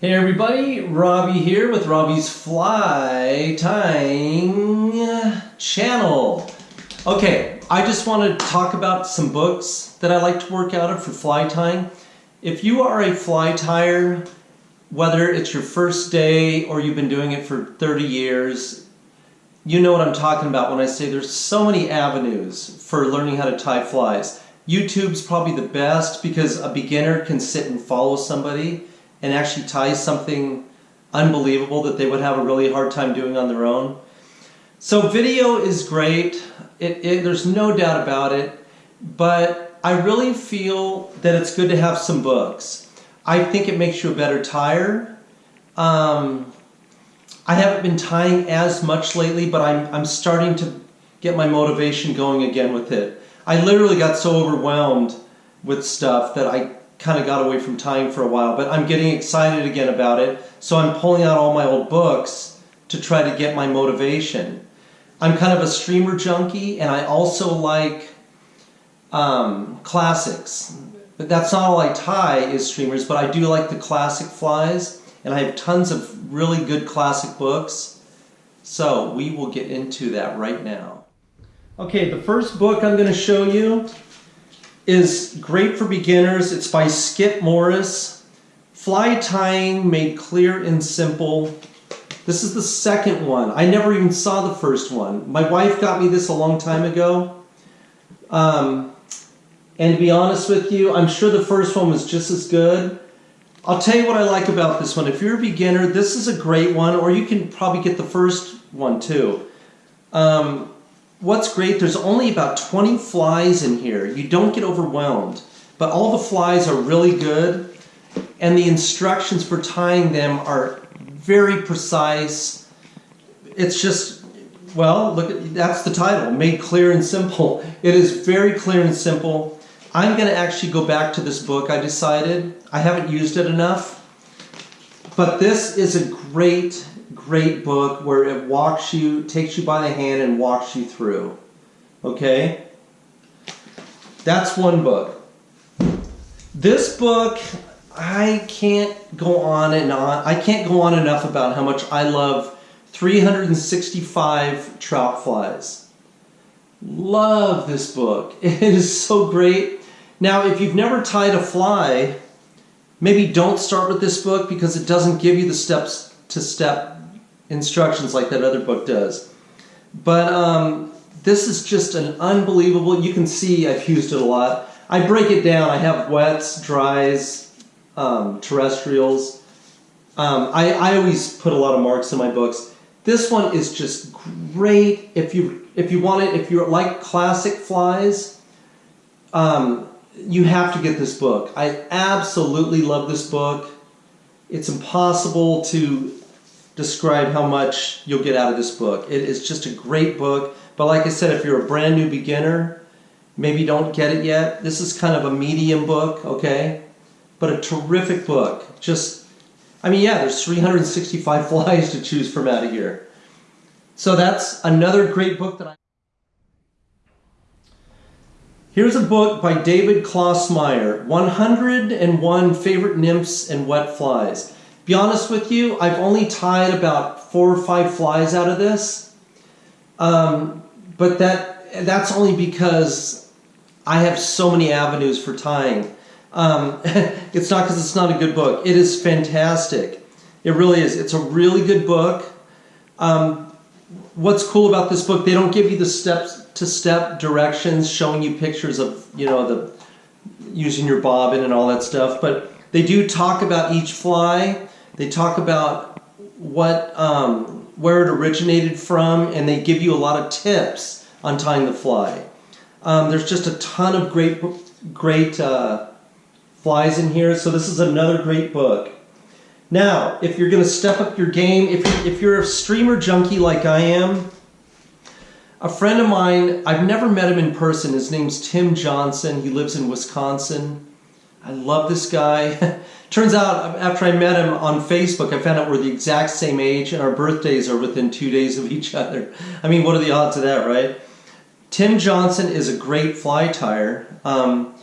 Hey everybody, Robbie here with Robbie's Fly Tying channel. Okay, I just want to talk about some books that I like to work out of for fly tying. If you are a fly tyer, whether it's your first day or you've been doing it for 30 years, you know what I'm talking about when I say there's so many avenues for learning how to tie flies. YouTube's probably the best because a beginner can sit and follow somebody and actually tie something unbelievable that they would have a really hard time doing on their own. So video is great, it, it, there's no doubt about it, but I really feel that it's good to have some books. I think it makes you a better tyer. Um, I haven't been tying as much lately, but I'm, I'm starting to get my motivation going again with it. I literally got so overwhelmed with stuff that I kind of got away from tying for a while, but I'm getting excited again about it. So I'm pulling out all my old books to try to get my motivation. I'm kind of a streamer junkie, and I also like um, classics. But that's not all I tie is streamers, but I do like the classic flies, and I have tons of really good classic books. So we will get into that right now. Okay, the first book I'm going to show you is great for beginners. It's by Skip Morris. Fly tying made clear and simple. This is the second one. I never even saw the first one. My wife got me this a long time ago. Um, and to be honest with you, I'm sure the first one was just as good. I'll tell you what I like about this one. If you're a beginner, this is a great one, or you can probably get the first one too. Um, what's great, there's only about 20 flies in here. You don't get overwhelmed, but all the flies are really good and the instructions for tying them are very precise. It's just, well, look at, that's the title, made clear and simple. It is very clear and simple. I'm gonna actually go back to this book, I decided. I haven't used it enough, but this is a great great book where it walks you, takes you by the hand and walks you through. Okay? That's one book. This book, I can't go on and on. I can't go on enough about how much I love 365 trout flies. Love this book. It is so great. Now, if you've never tied a fly, maybe don't start with this book because it doesn't give you the steps to step instructions like that other book does. But um, this is just an unbelievable, you can see I've used it a lot. I break it down. I have wets, dries, um, terrestrials. Um, I, I always put a lot of marks in my books. This one is just great if you if you want it, if you like classic flies, um, you have to get this book. I absolutely love this book. It's impossible to describe how much you'll get out of this book. It is just a great book. But like I said, if you're a brand new beginner, maybe don't get it yet. This is kind of a medium book, okay? But a terrific book. Just, I mean, yeah, there's 365 flies to choose from out of here. So that's another great book that I... Here's a book by David Klausmeyer, 101 Favorite Nymphs and Wet Flies be honest with you, I've only tied about four or five flies out of this. Um, but that that's only because I have so many avenues for tying. Um, it's not because it's not a good book. It is fantastic. It really is. It's a really good book. Um, what's cool about this book, they don't give you the steps to step directions showing you pictures of, you know, the using your bobbin and all that stuff, but they do talk about each fly they talk about what um, where it originated from, and they give you a lot of tips on tying the fly. Um, there's just a ton of great great uh, flies in here, so this is another great book. Now, if you're going to step up your game, if if you're a streamer junkie like I am, a friend of mine, I've never met him in person. His name's Tim Johnson. He lives in Wisconsin. I love this guy. Turns out, after I met him on Facebook, I found out we're the exact same age and our birthdays are within two days of each other. I mean, what are the odds of that, right? Tim Johnson is a great fly tyer. Um,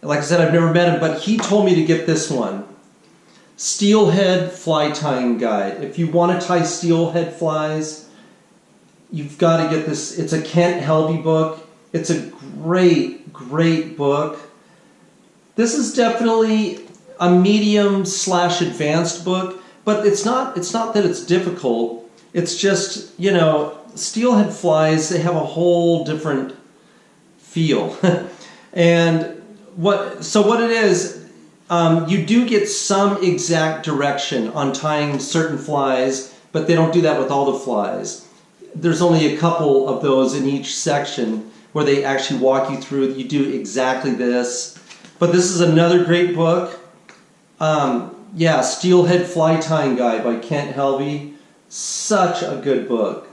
like I said, I've never met him, but he told me to get this one. Steelhead Fly Tying Guide. If you want to tie steelhead flies, you've got to get this. It's a Kent Helvie book. It's a great, great book. This is definitely a medium slash advanced book, but it's not. It's not that it's difficult. It's just you know, steelhead flies. They have a whole different feel, and what. So what it is. Um, you do get some exact direction on tying certain flies, but they don't do that with all the flies. There's only a couple of those in each section where they actually walk you through. You do exactly this. But this is another great book. Um, yeah, Steelhead Fly Tying Guide by Kent Helvie. Such a good book.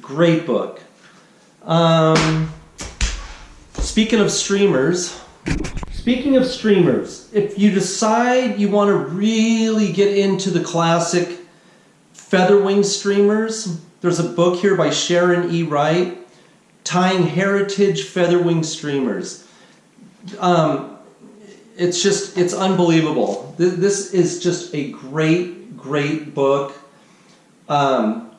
Great book. Um, speaking of streamers, Speaking of streamers, if you decide you want to really get into the classic featherwing streamers, there's a book here by Sharon E. Wright, Tying Heritage Featherwing Streamers. Um, it's just, it's unbelievable. This is just a great, great book. Um,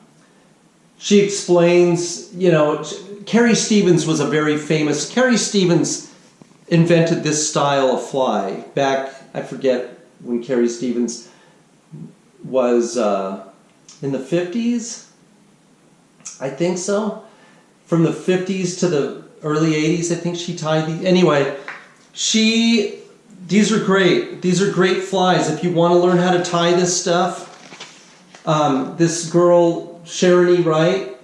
she explains, you know, Carrie Stevens was a very famous, Carrie Stevens invented this style of fly back, I forget when Carrie Stevens was uh, in the 50s, I think so. From the 50s to the early 80s, I think she tied these. Anyway, she, these are great. These are great flies. If you want to learn how to tie this stuff, um, this girl, Sharon E. Wright,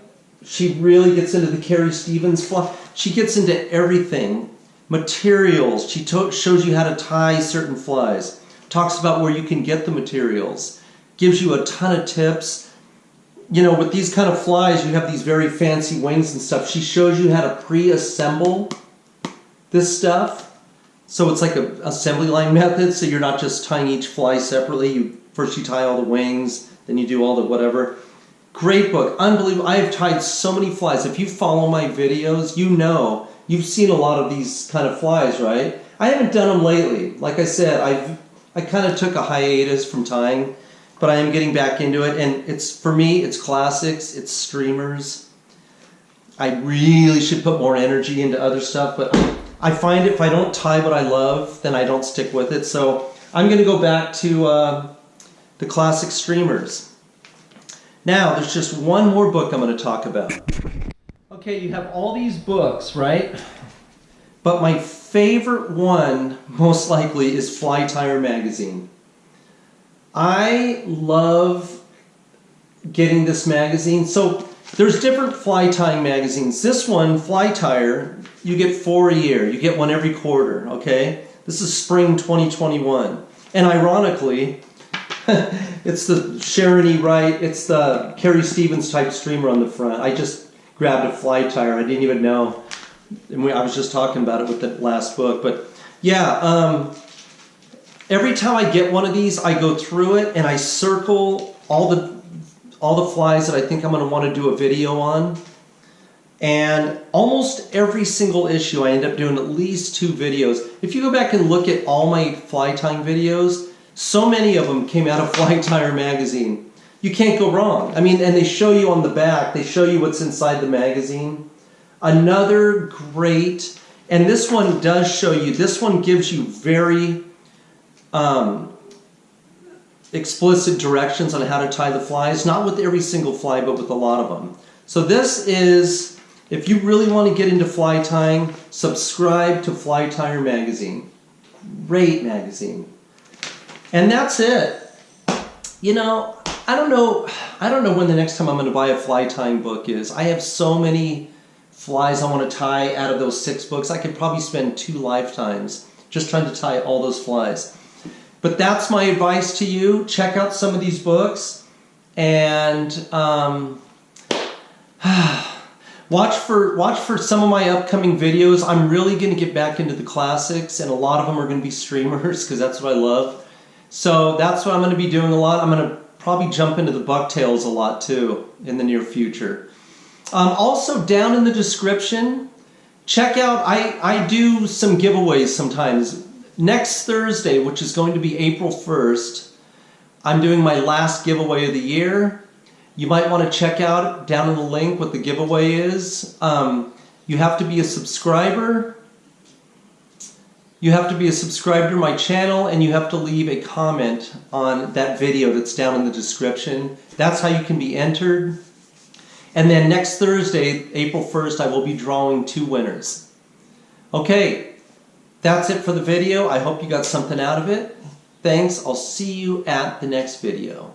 she really gets into the Carrie Stevens fly. She gets into everything materials. She shows you how to tie certain flies. Talks about where you can get the materials. Gives you a ton of tips. You know, with these kind of flies, you have these very fancy wings and stuff. She shows you how to pre-assemble this stuff. So it's like a assembly line method. So you're not just tying each fly separately. You First you tie all the wings, then you do all the whatever. Great book. Unbelievable. I have tied so many flies. If you follow my videos, you know You've seen a lot of these kind of flies, right? I haven't done them lately. Like I said, I've I kind of took a hiatus from tying, but I am getting back into it. And it's for me, it's classics, it's streamers. I really should put more energy into other stuff, but I find if I don't tie what I love, then I don't stick with it. So I'm going to go back to uh, the classic streamers. Now, there's just one more book I'm going to talk about. Okay, you have all these books, right? But my favorite one, most likely, is Fly Tyer Magazine. I love getting this magazine. So there's different fly tying magazines. This one, Fly Tyer, you get four a year. You get one every quarter, okay? This is spring 2021. And ironically, it's the Sharon E. Wright, it's the Carrie Stevens type streamer on the front. I just grabbed a Fly Tyer. I didn't even know. And we, I was just talking about it with the last book. But yeah, um, every time I get one of these, I go through it and I circle all the all the flies that I think I'm going to want to do a video on. And almost every single issue, I end up doing at least two videos. If you go back and look at all my fly tying videos, so many of them came out of Fly Tyer magazine you can't go wrong. I mean, and they show you on the back, they show you what's inside the magazine. Another great, and this one does show you, this one gives you very um, explicit directions on how to tie the flies, not with every single fly, but with a lot of them. So this is, if you really want to get into fly tying, subscribe to Fly Tyer Magazine. Great magazine. And that's it. You know, I don't know. I don't know when the next time I'm going to buy a fly tying book is. I have so many flies I want to tie out of those six books. I could probably spend two lifetimes just trying to tie all those flies. But that's my advice to you. Check out some of these books and um, watch for watch for some of my upcoming videos. I'm really going to get back into the classics, and a lot of them are going to be streamers because that's what I love. So that's what I'm going to be doing a lot. I'm going to probably jump into the bucktails a lot too in the near future. Um, also down in the description, check out, I, I do some giveaways sometimes. Next Thursday, which is going to be April 1st, I'm doing my last giveaway of the year. You might want to check out down in the link what the giveaway is. Um, you have to be a subscriber. You have to be a subscriber to my channel and you have to leave a comment on that video that's down in the description. That's how you can be entered. And then next Thursday, April 1st, I will be drawing two winners. Okay, that's it for the video. I hope you got something out of it. Thanks. I'll see you at the next video.